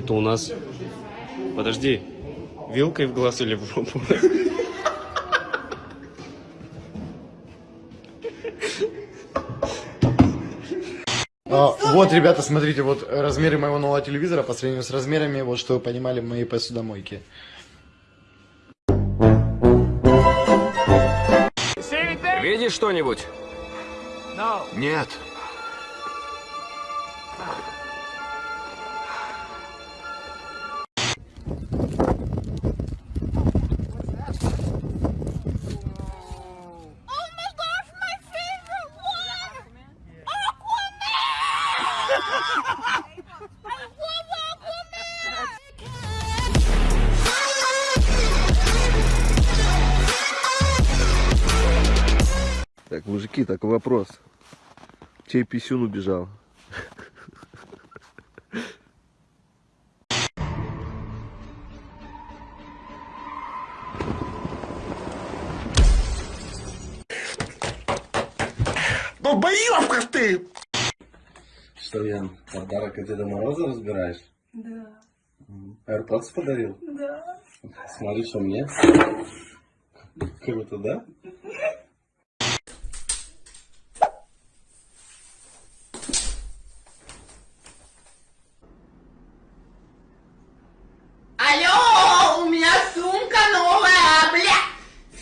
Это у нас... Подожди, вилкой в глаз или в жопу? А, вот, ребята, смотрите, вот размеры моего нового телевизора по сравнению с размерами, вот что вы понимали, моей посудомойки. Видишь что-нибудь? Нет. Так, мужики, так вопрос. Чей писюн убежал? Долбоёбка ты! Что, Ян, подарок от Деда Мороза разбираешь? Да, AirPods подарил? да. Смотри, что мне. Круто, да? Алло, у меня сумка новая, бля!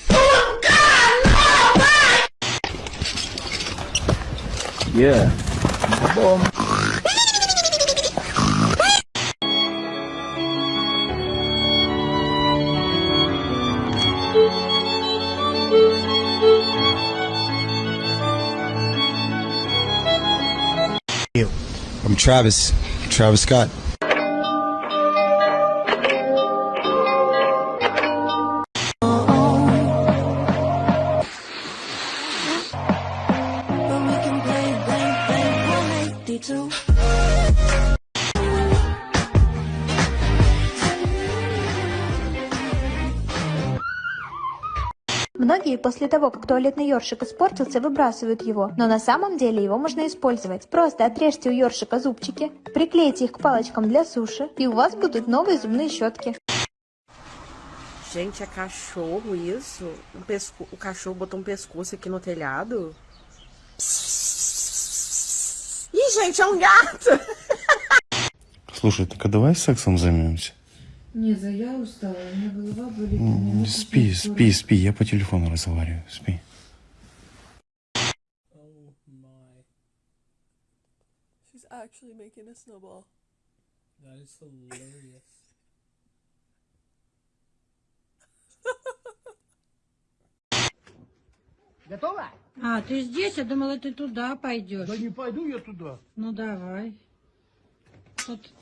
Сумка новая! Yeah. I'm Travis, Travis Scott. Многие после того, как туалетный ёршик испортился, выбрасывают его, но на самом деле его можно использовать. Просто отрежьте у ёршика зубчики, приклейте их к палочкам для суши, и у вас будут новые зубные щетки. Gente, é cachorro isso? Um pesco... O cachorro botou um pescoço aqui no telhado? Ih, gente, é um gato! Слушай, так а давай сексом займемся? Не, за я устала, у меня голова болит. у М, меня Спи, спи, спи, я по телефону разговариваю, спи. She's actually making a snowball. That is hilarious. А, ты здесь? Я думала, ты туда пойдешь. Да не пойду я туда. Ну, давай. Тут...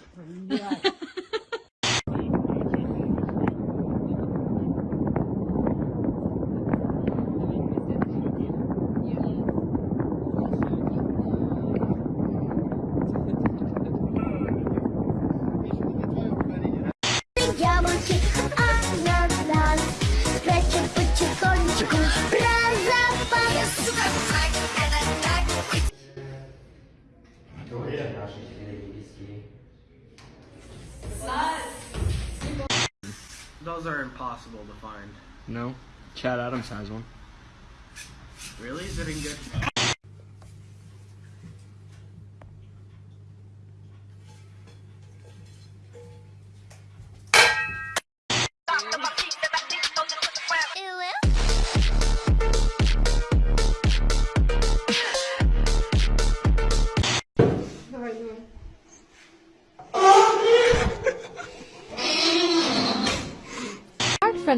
Those are impossible to find. No. Chad Adams has one. Really? Is it in good?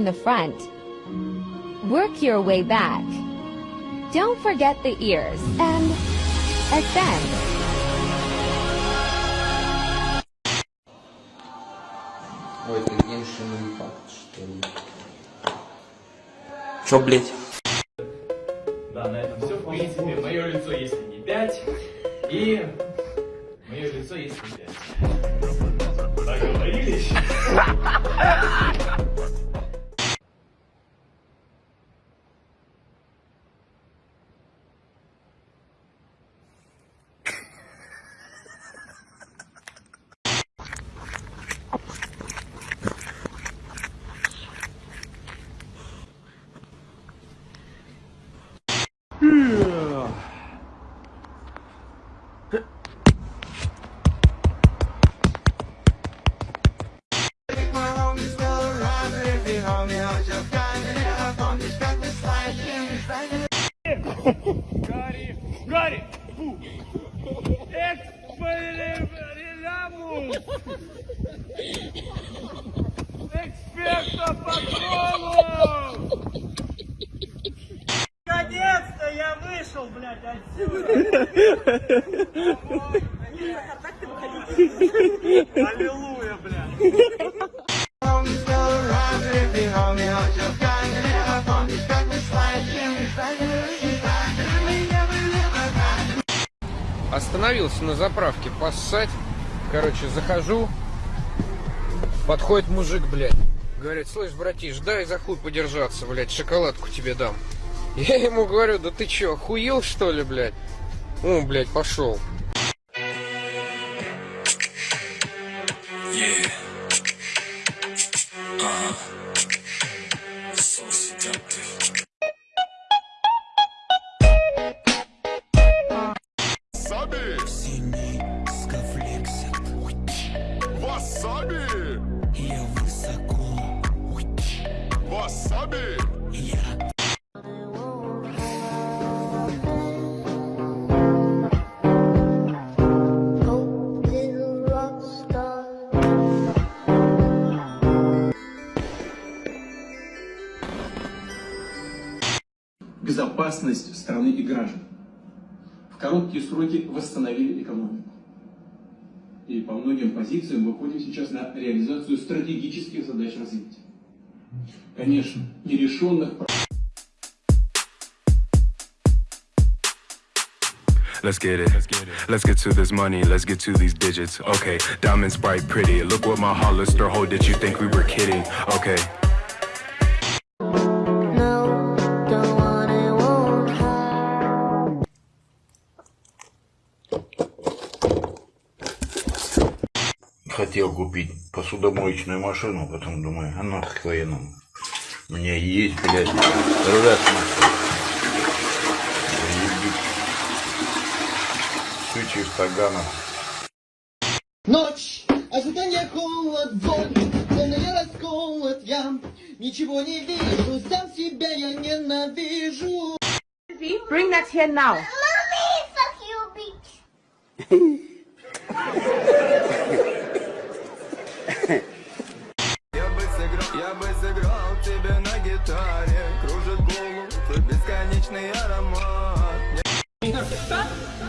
the front. Work your way back. Don't forget the ears and ascend. Ой, это геншин импакт, что ли? Чё, блять? Да, на этом все. В принципе, мое лицо, если не 5, и мое лицо, если 5. Договорились? Гарри, Гарри, фу. Экспелебрилямус. Эксперта патронов. Остановился на заправке поссать. Короче, захожу. Подходит мужик, блядь. Говорит, слышь, братиш, дай за хуй подержаться, блядь, шоколадку тебе дам. Я ему говорю, да ты чё, охуел что ли, блядь? О, блядь, пошел. Васаби! Безопасность страны и граждан. В короткие сроки восстановили экономику. И по многим позициям выходим сейчас на реализацию стратегических задач развития. Конечно, нерешенных Let's get it. Let's get to this money. Let's get to these digits. Okay, diamonds bright, pretty. Look what my Hollister hold. Did you think we were kidding? Okay. Хотел купить посудомоечную машину, потом думаю, а нахуй военному. У меня есть, блядь, раз Сучьих таганов. Ночь, ожидание, холод, боль, я расколот, я ничего не вижу, сам себя я ненавижу. Bring that here now. Mommy, fuck you, bitch. Perfecta.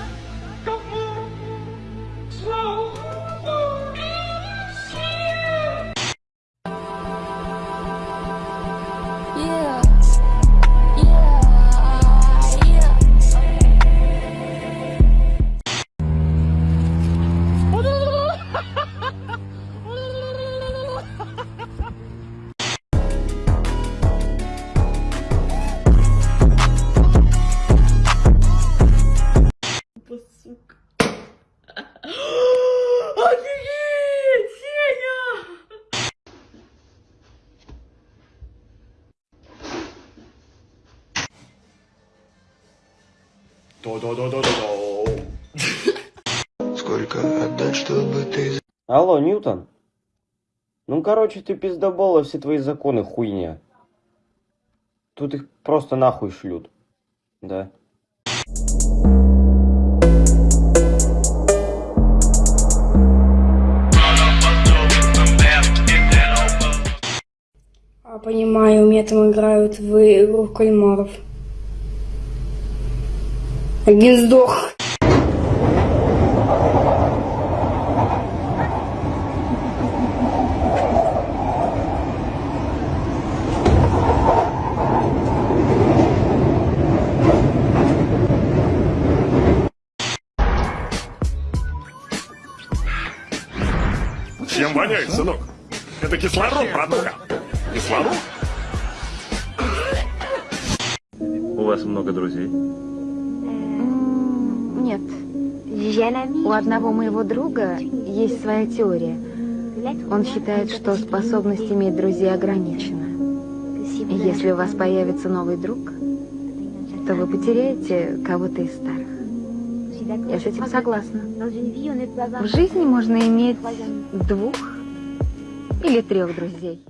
Сколько отдать, чтобы ты Алло, Ньютон? Ну, короче, ты пиздобола, все твои законы хуйня. Тут их просто нахуй шлют. Да. А, понимаю, у меня там играют в игру в кальмаров. Один сдох. Чем воняет, сынок? Это кислород, братуха. Кислород? У вас много друзей? Нет. У одного моего друга есть своя теория. Он считает, что способность иметь друзей ограничена. Если у вас появится новый друг, то вы потеряете кого-то из старых. Я с этим согласна. В жизни можно иметь двух или трех друзей.